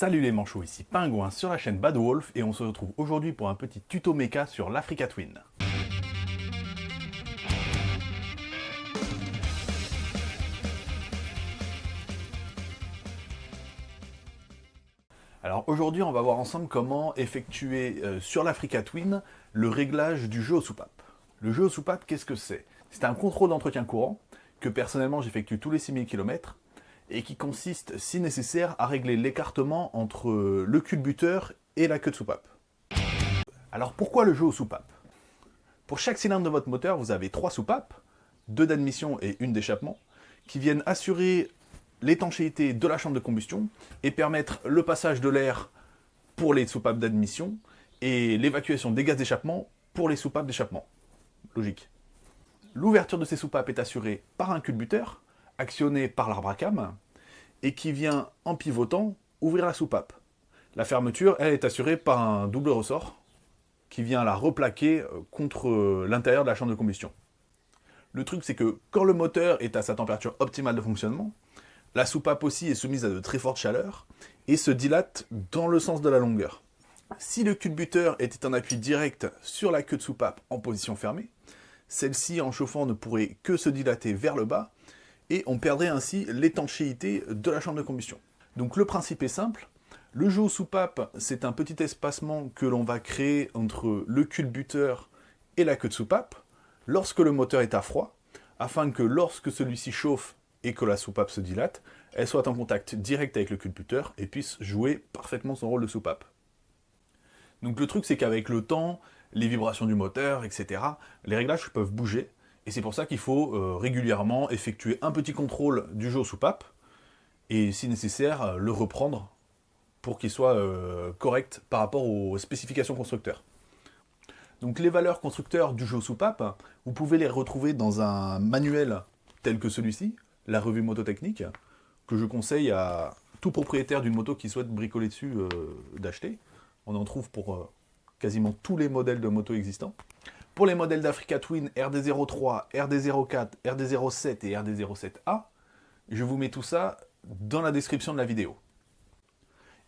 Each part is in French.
Salut les manchots, ici Pingouin sur la chaîne Bad Wolf et on se retrouve aujourd'hui pour un petit tuto méca sur l'Africa Twin. Alors aujourd'hui on va voir ensemble comment effectuer euh, sur l'Africa Twin le réglage du jeu aux soupapes. Le jeu aux soupapes, qu'est-ce que c'est? C'est un contrôle d'entretien courant que personnellement j'effectue tous les 6000 km et qui consiste, si nécessaire, à régler l'écartement entre le culbuteur et la queue de soupape. Alors pourquoi le jeu aux soupapes? Pour chaque cylindre de votre moteur, vous avez trois soupapes, deux d'admission et une d'échappement, qui viennent assurer l'étanchéité de la chambre de combustion et permettre le passage de l'air pour les soupapes d'admission et l'évacuation des gaz d'échappement pour les soupapes d'échappement. Logique. L'ouverture de ces soupapes est assurée par un culbuteur, actionné par l'arbre à cam, et qui vient, en pivotant, ouvrir la soupape. La fermeture, elle, est assurée par un double ressort, qui vient la replaquer euh, contre euh, l'intérieur de la chambre de combustion. Le truc, c'est que quand le moteur est à sa température optimale de fonctionnement, la soupape aussi est soumise à de très fortes chaleurs et se dilate dans le sens de la longueur. Si le culbuteur était en appui direct sur la queue de soupape en position fermée, celle-ci en chauffant ne pourrait que se dilater vers le bas et on perdrait ainsi l'étanchéité de la chambre de combustion. Donc le principe est simple, le jeu aux soupapes, c'est un petit espacement que l'on va créer entre le culbuteur et la queue de soupape, lorsque le moteur est à froid, afin que lorsque celui-ci chauffe et que la soupape se dilate, elle soit en contact direct avec le culbuteur et puisse jouer parfaitement son rôle de soupape. Donc le truc c'est qu'avec le temps, les vibrations du moteur, etc., les réglages peuvent bouger, et c'est pour ça qu'il faut euh, régulièrement effectuer un petit contrôle du jeu aux soupapes, et si nécessaire, euh, le reprendre pour qu'il soit euh, correct par rapport aux spécifications constructeurs. Donc les valeurs constructeurs du jeu aux soupapes, vous pouvez les retrouver dans un manuel tel que celui-ci, la revue mototechnique, que je conseille à tout propriétaire d'une moto qui souhaite bricoler dessus d'acheter. On en trouve pour quasiment tous les modèles de moto existants. Pour les modèles d'Africa Twin RD03, RD04, RD07 et RD07A, je vous mets tout ça dans la description de la vidéo.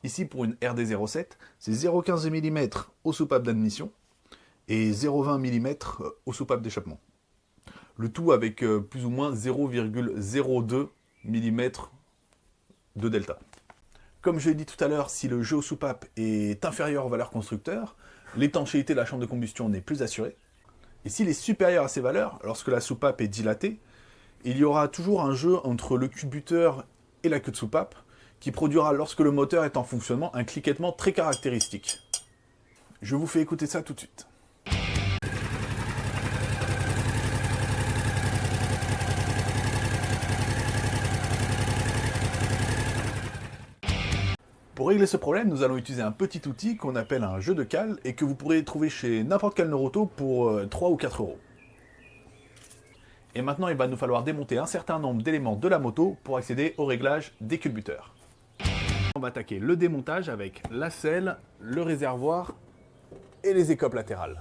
Ici, pour une RD07, c'est 0,15 mm aux soupapes d'admission et 0,20 mm aux soupapes d'échappement. Le tout avec euh, plus ou moins 0,02 mm de delta. Comme je l'ai dit tout à l'heure, si le jeu aux soupapes est inférieur aux valeurs constructeurs, l'étanchéité de la chambre de combustion n'est plus assurée, et s'il est supérieur à ces valeurs, lorsque la soupape est dilatée, il y aura toujours un jeu entre le culbuteur et la queue de soupape, qui produira, lorsque le moteur est en fonctionnement, un cliquettement très caractéristique. Je vous fais écouter ça tout de suite. Pour régler ce problème, nous allons utiliser un petit outil qu'on appelle un jeu de cale et que vous pourrez trouver chez n'importe quel neuroto pour 3 euh, ou 4 euros. Et maintenant, il va nous falloir démonter un certain nombre d'éléments de la moto pour accéder au réglage des culbuteurs. On va attaquer le démontage avec la selle, le réservoir et les écopes latérales.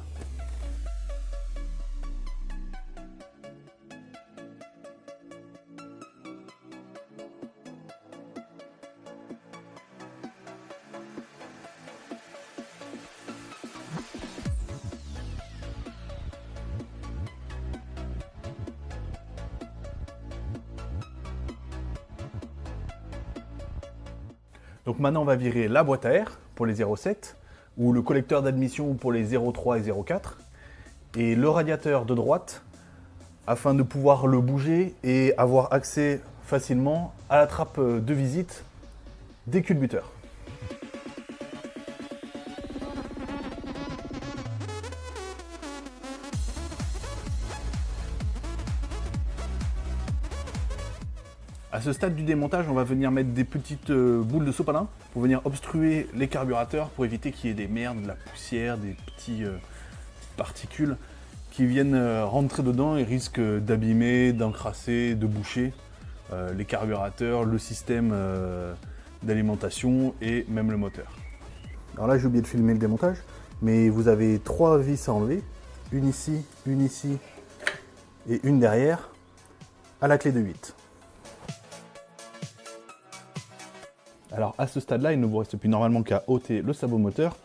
Donc maintenant, on va virer la boîte à air pour les 0,7 ou le collecteur d'admission pour les 0,3 et 0,4 et le radiateur de droite afin de pouvoir le bouger et avoir accès facilement à la trappe de visite des culbuteurs. À ce stade du démontage, on va venir mettre des petites euh, boules de sopalin pour venir obstruer les carburateur pour éviter qu'il y ait des merdes, de la poussière, des petits euh, particules qui viennent euh, rentrer dedans et risquent d'abîmer, d'encrasser, de boucher les carburateurs, le système d'alimentation et même le moteur. Alors là j'ai oublié de filmer le démontage, mais vous avez trois vis à enlever, une ici, une ici et une derrière, à la clé de 8. Alors à ce stade-là, il ne vous reste plus normalement qu'à ôter le sabot moteur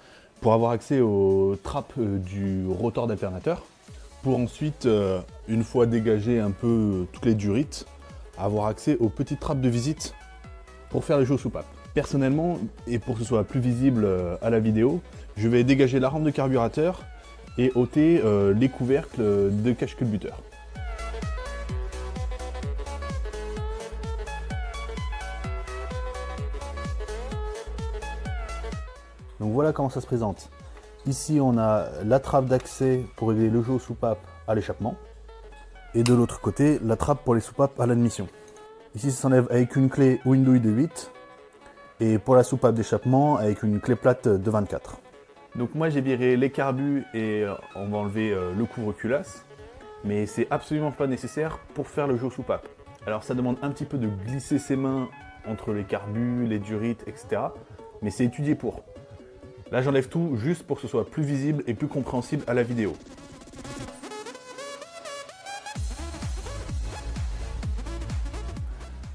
pour avoir accès aux trappes euh, du rotor d'alternateur, pour ensuite, euh, une fois dégagé un peu toutes les durites, avoir accès aux petites trappes de visite pour faire les jeux soupape. Personnellement, et pour que ce soit plus visible euh, à la vidéo, je vais dégager la rampe de carburateur et ôter les couvercles de cache-culbuteur. Donc voilà comment ça se présente. Ici, on a la trappe d'accès pour régler le jeu aux soupapes à l'échappement. Et de l'autre côté, la trappe pour les soupapes à l'admission. Ici, ça s'enlève avec une clé ou une douille de 8. Et pour la soupape d'échappement, avec une clé plate de 24. Donc moi, j'ai viré les carbus et euh, on va enlever euh, le couvre-culasse. Mais c'est absolument pas nécessaire pour faire le jeu aux soupapes. Alors ça demande un petit peu de glisser ses mains entre les carbus, les durites, etc. Mais c'est étudié pour. Là, j'enlève tout juste pour que ce soit plus visible et plus compréhensible à la vidéo.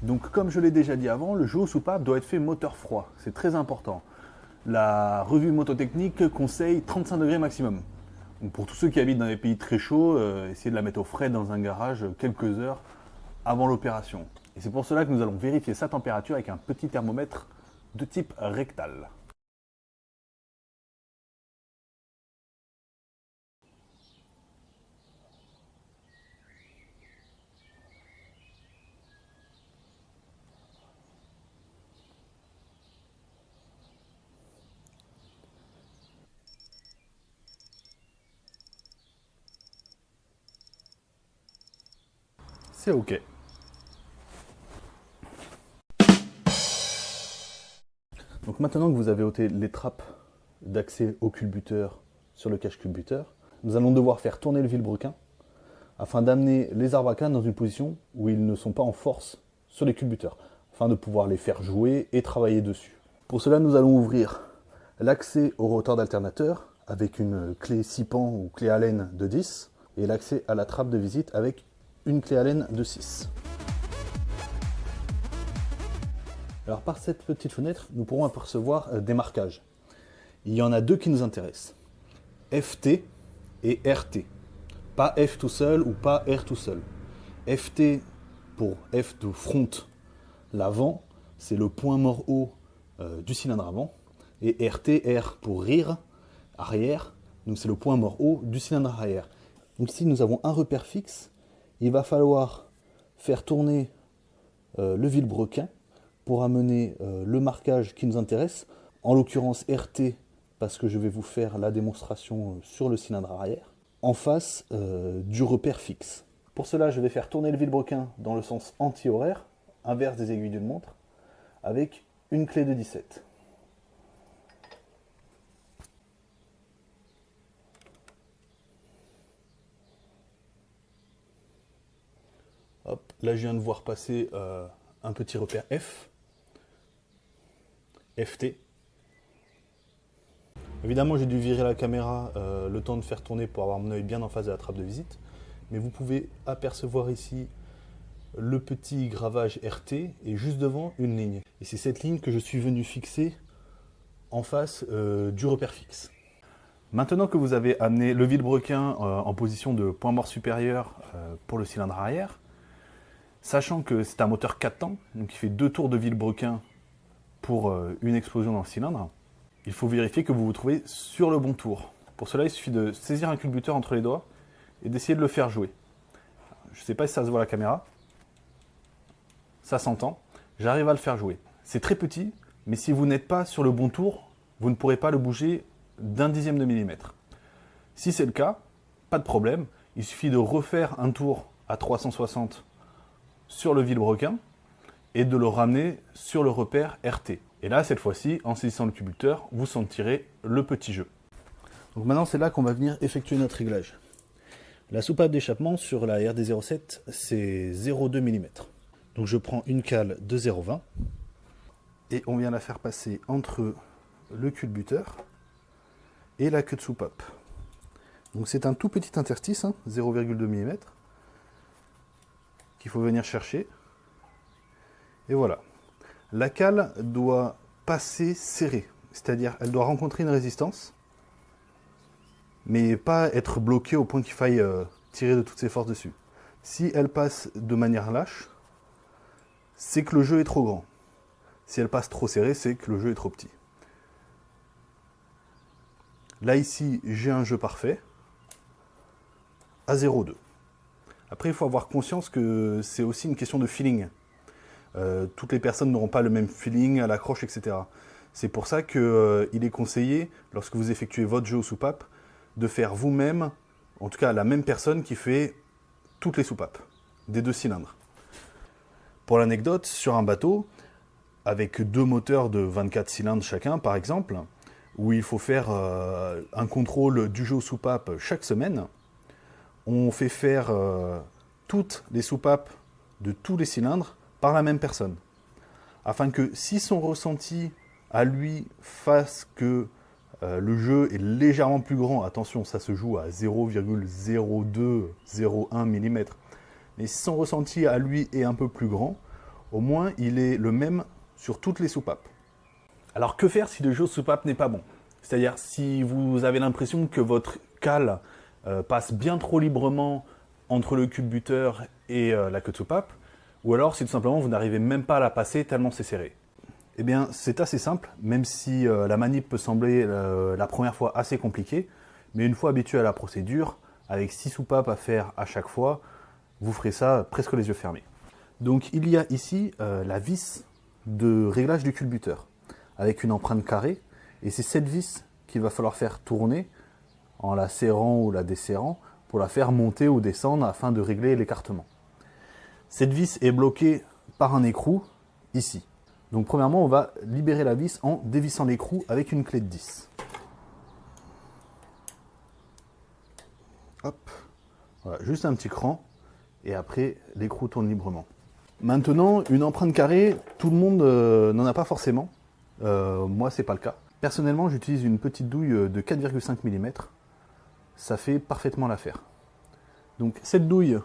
Donc comme je l'ai déjà dit avant, le jeu au soupape doit être fait moteur froid, c'est très important. La revue mototechnique conseille 35 degrés maximum. Pour tous ceux qui habitent dans des pays très chauds, euh, essayez de la mettre au frais dans un garage quelques heures avant l'opération. Et c'est pour cela que nous allons vérifier sa température avec un petit thermomètre de type rectal. C'est OK. Donc maintenant que vous avez ôté les trappes d'accès au culbuteur sur le cache culbuteur, nous allons devoir faire tourner le vilebrequin afin d'amener les arbacans dans une position où ils ne sont pas en force sur les culbuteurs, afin de pouvoir les faire jouer et travailler dessus. Pour cela, nous allons ouvrir l'accès au rotor d'alternateur avec une clé 6 pans ou clé Allen de 10 et l'accès à la trappe de visite avec une clé Allen de 6. Alors par cette petite fenêtre, nous pourrons apercevoir euh, des marquages. Il y en a deux qui nous intéressent. FT et RT. Pas F tout seul ou pas R tout seul. FT pour F de front, l'avant, c'est le point mort haut euh, du cylindre avant. Et RT, R pour rire, arrière, donc c'est le point mort haut du cylindre arrière. Donc ici nous avons un repère fixe il va falloir faire tourner euh, le vilebrequin pour amener euh, le marquage qui nous intéresse, en l'occurrence RT, parce que je vais vous faire la démonstration euh, sur le cylindre arrière, en face du repère fixe. Pour cela, je vais faire tourner le vilebrequin dans le sens anti-horaire, inverse des aiguilles d'une montre, avec une clé de 17. Là, je viens de voir passer euh, un petit repère F, FT. Évidemment, j'ai dû virer la caméra euh, le temps de faire tourner pour avoir mon œil bien en face de la trappe de visite. Mais vous pouvez apercevoir ici le petit gravage RT et juste devant une ligne. Et c'est cette ligne que je suis venu fixer en face euh, du repère fixe. Maintenant que vous avez amené le vilebrequin en position de point mort supérieur pour le cylindre arrière, Sachant que c'est un moteur 4 temps, donc il fait deux tours de vilebrequin pour euh, une explosion dans le cylindre, il faut vérifier que vous vous trouvez sur le bon tour. Pour cela, il suffit de saisir un culbuteur entre les doigts et d'essayer de le faire jouer. Je ne sais pas si ça se voit à la caméra. Ça s'entend. J'arrive à le faire jouer. C'est très petit, mais si vous n'êtes pas sur le bon tour, vous ne pourrez pas le bouger d'un dixième de millimètre. Si c'est le cas, pas de problème. Il suffit de refaire un tour à 360 sur le vilebrequin et de le ramener sur le repère RT. Et là, cette fois-ci, en saisissant le culbuteur, vous sentirez le petit jeu. Donc maintenant, c'est là qu'on va venir effectuer notre réglage. La soupape d'échappement sur la RD07, c'est 0,2 mm. Donc je prends une cale de 0,20 et on vient la faire passer entre le culbuteur et la queue de soupape. Donc c'est un tout petit interstice, 0,2 hein, mm qu'il faut venir chercher. Et voilà. La cale doit passer serrée. C'est-à-dire, elle doit rencontrer une résistance, mais pas être bloquée au point qu'il faille euh, tirer de toutes ses forces dessus. Si elle passe de manière lâche, c'est que le jeu est trop grand. Si elle passe trop serrée, c'est que le jeu est trop petit. Là, ici, j'ai un jeu parfait à 0,2. Après, il faut avoir conscience que c'est aussi une question de feeling. Euh, toutes les personnes n'auront pas le même feeling à l'accroche, etc. C'est pour ça qu'il euh, est conseillé, lorsque vous effectuez votre jeu aux soupapes, de faire vous-même, en tout cas la même personne qui fait toutes les soupapes, des deux cylindres. Pour l'anecdote, sur un bateau, avec deux moteurs de 24 cylindres chacun, par exemple, où il faut faire euh, un contrôle du jeu aux soupapes chaque semaine, on fait faire euh, toutes les soupapes de tous les cylindres par la même personne. Afin que si son ressenti à lui fasse que euh, le jeu est légèrement plus grand, attention, ça se joue à 0,0201 mm, mais si son ressenti à lui est un peu plus grand, au moins il est le même sur toutes les soupapes. Alors que faire si le jeu soupape n'est pas bon? C'est-à-dire si vous avez l'impression que votre cale euh, passe bien trop librement entre le cube buteur et euh, la queue de soupape, ou alors si tout simplement vous n'arrivez même pas à la passer tellement c'est serré. Eh bien c'est assez simple, même si euh, la manip peut sembler la première fois assez compliquée, mais une fois habitué à la procédure, avec 6 soupapes à faire à chaque fois, vous ferez ça presque les yeux fermés. Donc il y a ici la vis de réglage du culbuteur, avec une empreinte carrée, et c'est cette vis qu'il va falloir faire tourner en la serrant ou la desserrant pour la faire monter ou descendre afin de régler l'écartement. Cette vis est bloquée par un écrou ici. Donc premièrement, on va libérer la vis en dévissant l'écrou avec une clé de 10. Hop, voilà, juste un petit cran, et après l'écrou tourne librement. Maintenant, une empreinte carrée, tout le monde euh, n'en a pas forcément. Euh, moi, c'est pas le cas. Personnellement, j'utilise une petite douille de 4,5 mm ça fait parfaitement l'affaire. Donc cette douille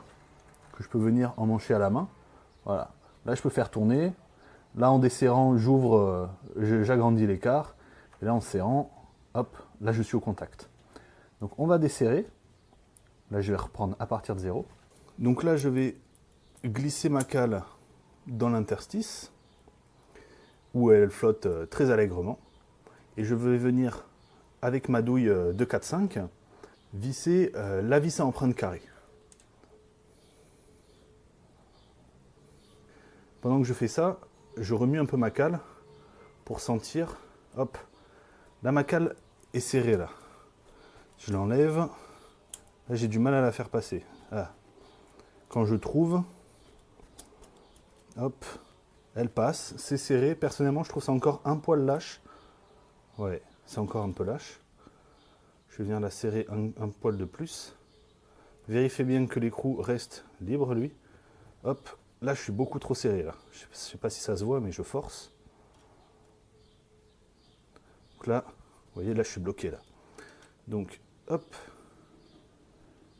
que je peux venir emmancher à la main, voilà. Là, je peux faire tourner. Là, en desserrant, j'ouvre, euh, j'agrandis l'écart. Et là, en serrant, hop, là, je suis au contact. Donc, on va desserrer. Là, je vais reprendre à partir de zéro. Donc là, je vais glisser ma cale dans l'interstice, où elle flotte euh, très allègrement. Et je vais venir, avec ma douille euh, de 4-5, visser euh, la vis à empreinte carrée. Pendant que je fais ça, je remue un peu ma cale pour sentir, hop, là ma cale est serrée là. Je l'enlève, là j'ai du mal à la faire passer. Quand je trouve, hop, elle passe, c'est serré. Personnellement, je trouve ça encore un poil lâche. Ouais, c'est encore un peu lâche. Je viens la serrer un, poil de plus. Vérifiez bien que l'écrou reste libre, lui. Hop, là je suis beaucoup trop serré. Je ne sais pas si ça se voit, mais je force. Donc là, vous voyez, là je suis bloqué. là. Donc, hop,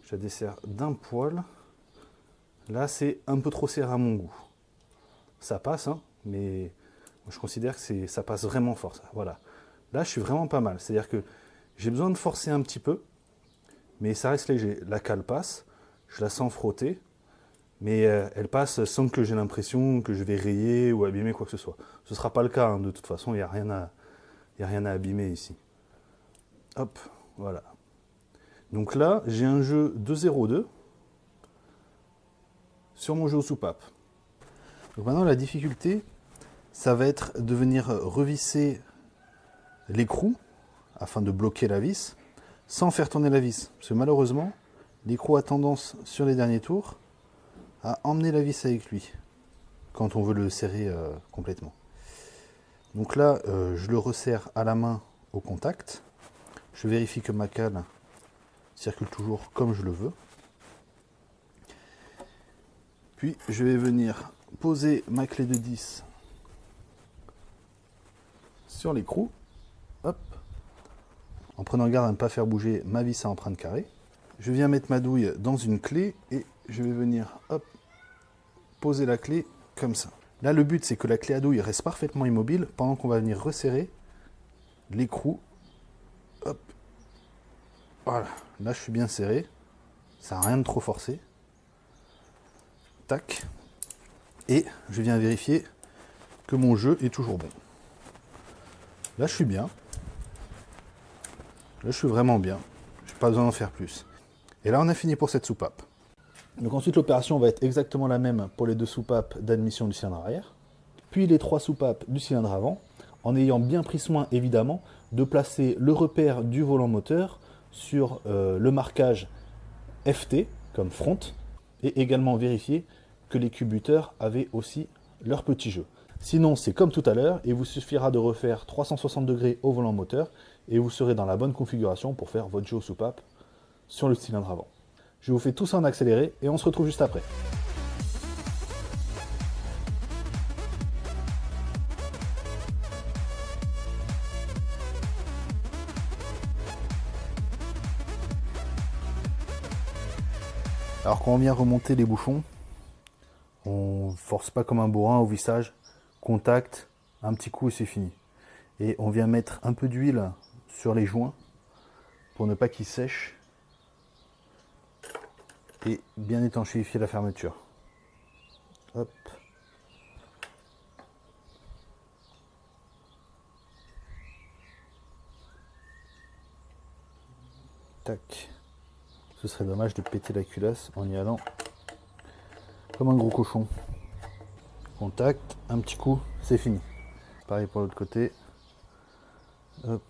je la desserre d'un poil. Là, c'est un peu trop serré à mon goût. Ça passe, hein, mais je considère que ça passe vraiment fort. Voilà. Là, je suis vraiment pas mal. C'est-à-dire que j'ai besoin de forcer un petit peu, mais ça reste léger. La cale passe, je la sens frotter, mais euh, elle passe sans que j'ai l'impression que je vais rayer ou abîmer quoi que ce soit. Ce ne sera pas le cas, hein. de toute façon, il n'y a, rien à, a rien à abîmer ici. Hop, voilà. Donc là, j'ai un jeu de 0,2 sur mon jeu aux soupapes. Donc maintenant, la difficulté, ça va être de venir revisser l'écrou afin de bloquer la vis, sans faire tourner la vis. Parce que malheureusement, l'écrou a tendance, sur les derniers tours, à emmener la vis avec lui, quand on veut le serrer euh, complètement. Donc là, euh, je le resserre à la main au contact. Je vérifie que ma cale circule toujours comme je le veux. Puis je vais venir poser ma clé de 10 sur l'écrou. En prenant garde à ne pas faire bouger ma vis à empreinte carrée. Je viens mettre ma douille dans une clé et je vais venir poser la clé comme ça. Là, le but, c'est que la clé à douille reste parfaitement immobile pendant qu'on va venir resserrer l'écrou. Hop. Voilà. Là, je suis bien serré. Ça n'a rien de trop forcé. Tac. Et je viens vérifier que mon jeu est toujours bon. Là, je suis bien. Je suis vraiment bien. Je n'ai pas besoin d'en faire plus. Et là, on a fini pour cette soupape. Donc ensuite, l'opération va être exactement la même pour les deux soupapes d'admission du cylindre arrière, puis les trois soupapes du cylindre avant, en ayant bien pris soin, évidemment, de placer le repère du volant moteur sur euh, le marquage FT, comme front, et également vérifier que les cubuteurs avaient aussi leur petit jeu. Sinon, c'est comme tout à l'heure, il vous suffira de refaire 360 degrés au volant moteur, et vous serez dans la bonne configuration pour faire votre jeu soupape sur le cylindre avant. Je vous fais tout ça en accéléré et on se retrouve juste après. Alors quand on vient remonter les bouchons, on force pas comme un bourrin au vissage, contact, un petit coup et c'est fini. Et on vient mettre un peu d'huile sur les joints pour ne pas qu'ils sèchent et bien étanchéifier la fermeture. Hop. Tac. Ce serait dommage de péter la culasse en y allant comme un gros cochon. Contact, un petit coup, c'est fini. Pareil pour l'autre côté. Hop.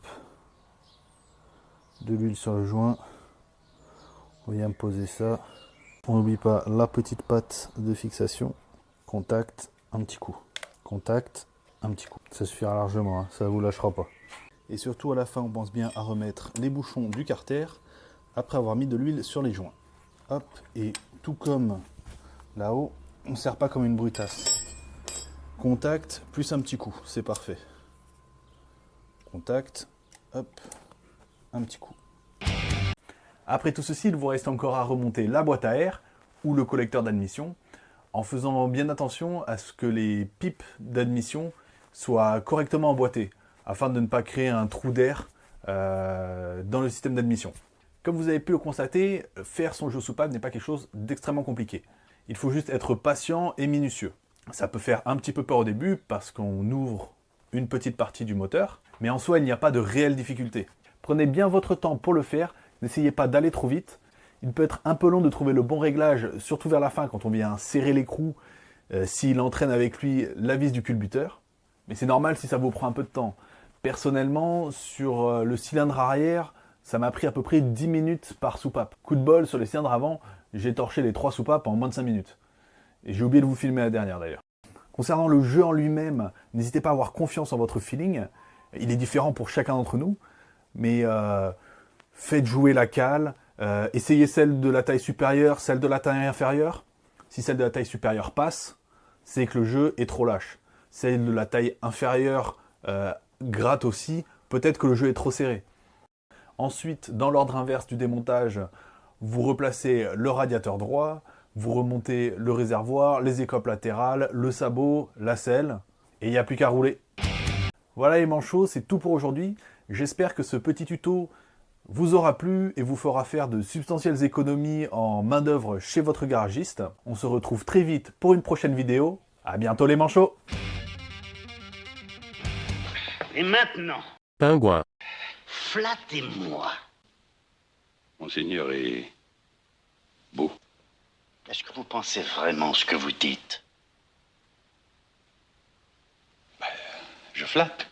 De l'huile sur le joint. On vient poser ça. On n'oublie pas la petite patte de fixation. Contact, un petit coup. Contact, un petit coup. Ça suffira largement, hein. ça ne vous lâchera pas. Et surtout à la fin, on pense bien à remettre les bouchons du carter après avoir mis de l'huile sur les joints. Hop, et tout comme là-haut, on ne sert pas comme une brutasse. Contact, plus un petit coup, c'est parfait. Contact, hop, un petit coup. Après tout ceci, il vous reste encore à remonter la boîte à air ou le collecteur d'admission en faisant bien attention à ce que les pipes d'admission soient correctement emboîtées afin de ne pas créer un trou d'air euh, dans le système d'admission. Comme vous avez pu le constater, faire son jeu soupape n'est pas quelque chose d'extrêmement compliqué. Il faut juste être patient et minutieux. Ça peut faire un petit peu peur au début parce qu'on ouvre une petite partie du moteur, mais en soi il n'y a pas de réelle difficulté. Prenez bien votre temps pour le faire N'essayez pas d'aller trop vite. Il peut être un peu long de trouver le bon réglage, surtout vers la fin quand on vient serrer l'écrou, euh, s'il entraîne avec lui la vis du culbuteur. Mais c'est normal si ça vous prend un peu de temps. Personnellement, sur euh, le cylindre arrière, ça m'a pris à peu près 10 minutes par soupape. Coup de bol, sur les cylindres avant, j'ai torché les trois soupapes en moins de 5 minutes. Et j'ai oublié de vous filmer la dernière d'ailleurs. Concernant le jeu en lui-même, n'hésitez pas à avoir confiance en votre feeling. Il est différent pour chacun d'entre nous. Mais euh, faites jouer la cale, euh, essayez celle de la taille supérieure, celle de la taille inférieure. Si celle de la taille supérieure passe, c'est que le jeu est trop lâche. Celle de la taille inférieure euh, gratte aussi, peut-être que le jeu est trop serré. Ensuite, dans l'ordre inverse du démontage, vous replacez le radiateur droit, vous remontez le réservoir, les écopes latérales, le sabot, la selle, et il n'y a plus qu'à rouler. Voilà les manchots, c'est tout pour aujourd'hui. J'espère que ce petit tuto vous aura plu et vous fera faire de substantielles économies en main d'œuvre chez votre garagiste. On se retrouve très vite pour une prochaine vidéo. À bientôt les manchots Et maintenant Pingouin. Flattez-moi. Monseigneur est beau. Est-ce que vous pensez vraiment ce que vous dites? Je flatte.